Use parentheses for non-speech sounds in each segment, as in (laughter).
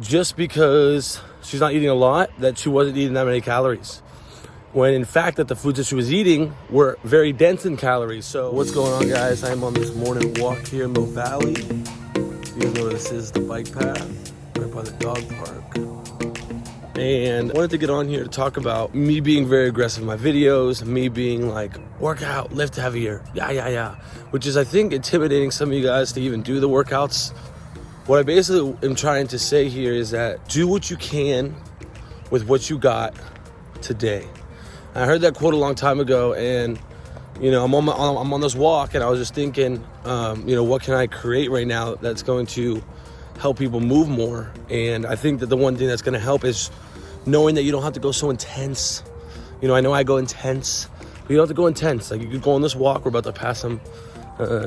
just because she's not eating a lot that she wasn't eating that many calories. When in fact that the foods that she was eating were very dense in calories. So what's going on guys? I'm on this morning walk here in mill valley. You know this is the bike path right by the dog park. And I wanted to get on here to talk about me being very aggressive in my videos me being like workout, lift heavier yeah yeah yeah. Which is i think intimidating some of you guys to even do the workouts what I basically am trying to say here is that do what you can with what you got today. I heard that quote a long time ago, and you know I'm on my, I'm on this walk, and I was just thinking, um, you know, what can I create right now that's going to help people move more? And I think that the one thing that's going to help is knowing that you don't have to go so intense. You know, I know I go intense, but you don't have to go intense. Like you could go on this walk. We're about to pass some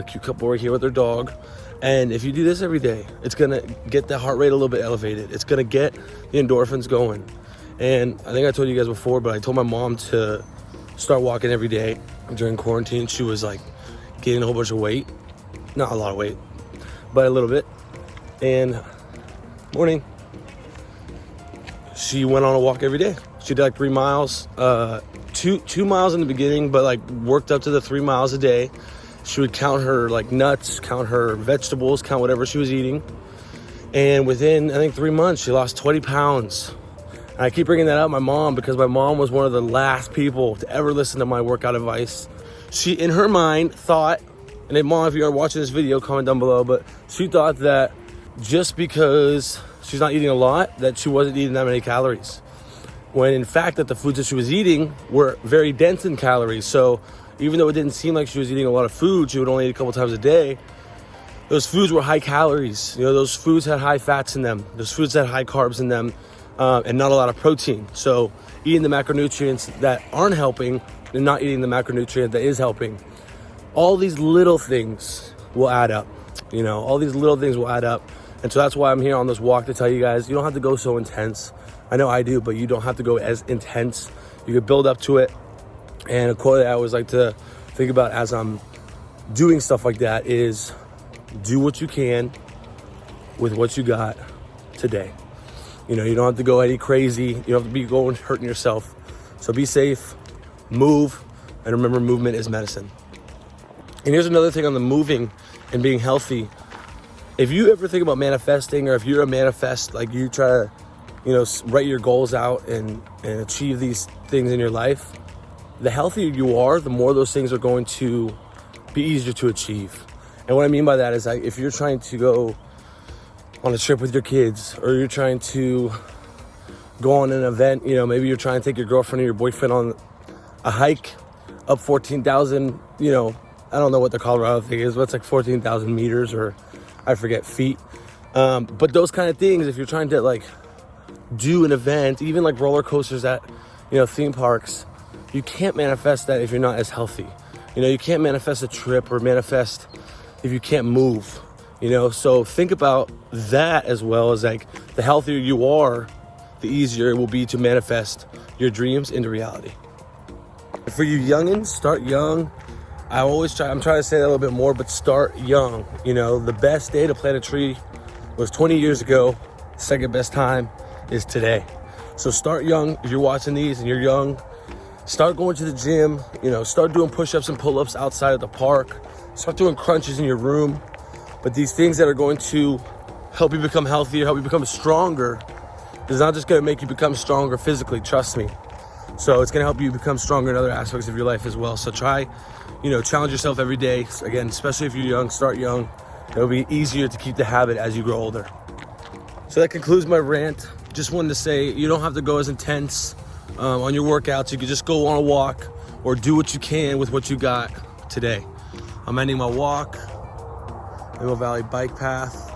cute couple right here with their dog and if you do this every day, it's gonna get the heart rate a little bit elevated. It's gonna get the endorphins going. And I think I told you guys before, but I told my mom to start walking every day during quarantine. She was like gaining a whole bunch of weight. Not a lot of weight, but a little bit. And morning, she went on a walk every day. She did like three miles, uh, two two miles in the beginning, but like worked up to the three miles a day she would count her like nuts, count her vegetables, count whatever she was eating. And within, I think, three months, she lost 20 pounds. And I keep bringing that up, my mom, because my mom was one of the last people to ever listen to my workout advice. She, in her mind, thought, and then mom, if you are watching this video, comment down below, but she thought that just because she's not eating a lot, that she wasn't eating that many calories. When in fact that the foods that she was eating were very dense in calories. So even though it didn't seem like she was eating a lot of food, she would only eat a couple times a day. Those foods were high calories. You know, those foods had high fats in them. Those foods had high carbs in them, uh, and not a lot of protein. So eating the macronutrients that aren't helping, and not eating the macronutrient that is helping. All these little things will add up. You know, all these little things will add up. And so that's why I'm here on this walk to tell you guys, you don't have to go so intense. I know I do, but you don't have to go as intense. You can build up to it and a quote that I always like to think about as I'm doing stuff like that is do what you can with what you got today. You know, you don't have to go any crazy. You don't have to be going hurting yourself. So be safe, move, and remember movement is medicine. And here's another thing on the moving and being healthy. If you ever think about manifesting or if you're a manifest, like you try to, you know, write your goals out and, and achieve these things in your life, the healthier you are, the more those things are going to be easier to achieve. And what I mean by that is if you're trying to go on a trip with your kids or you're trying to go on an event, you know, maybe you're trying to take your girlfriend or your boyfriend on a hike up 14,000, you know, I don't know what the Colorado thing is, but it's like 14,000 meters or I forget feet. Um, but those kind of things, if you're trying to like do an event, even like roller coasters at, you know, theme parks, you can't manifest that if you're not as healthy. You know, you can't manifest a trip or manifest if you can't move, you know? So think about that as well as like the healthier you are, the easier it will be to manifest your dreams into reality. For you youngins, start young. I always try, I'm trying to say that a little bit more, but start young. You know, the best day to plant a tree was 20 years ago. Second best time is today. So start young. If you're watching these and you're young, Start going to the gym, you know, start doing push-ups and pull-ups outside of the park. Start doing crunches in your room. But these things that are going to help you become healthier, help you become stronger, is not just gonna make you become stronger physically, trust me. So it's gonna help you become stronger in other aspects of your life as well. So try, you know, challenge yourself every day. Again, especially if you're young, start young. It'll be easier to keep the habit as you grow older. So that concludes my rant. Just wanted to say you don't have to go as intense um, on your workouts. You can just go on a walk or do what you can with what you got today. I'm ending my walk, Mill Valley Bike Path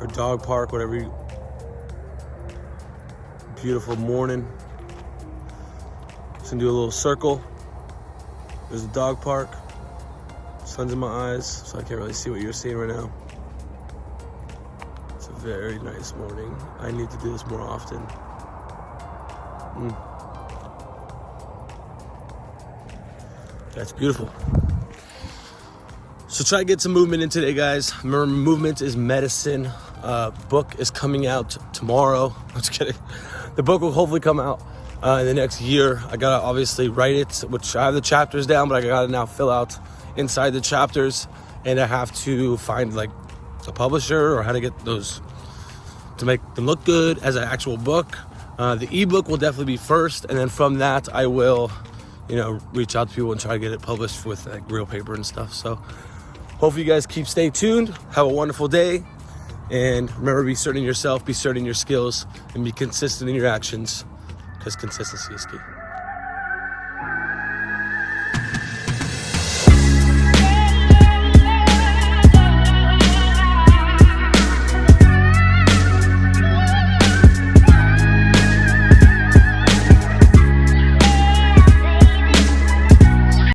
or dog park, whatever you, beautiful morning. Just gonna do a little circle. There's a dog park. Sun's in my eyes, so I can't really see what you're seeing right now. It's a very nice morning. I need to do this more often. Mm. That's beautiful. So try to get some movement in today, guys. Remember, movement is medicine. Uh, book is coming out tomorrow. (laughs) I'm just kidding. The book will hopefully come out uh, in the next year. I gotta obviously write it, which I have the chapters down, but I gotta now fill out inside the chapters, and I have to find like a publisher or how to get those to make them look good as an actual book. Uh, the ebook will definitely be first, and then from that, I will, you know, reach out to people and try to get it published with like real paper and stuff. So, hopefully, you guys keep stay tuned. Have a wonderful day, and remember, be certain in yourself, be certain in your skills, and be consistent in your actions, because consistency is key.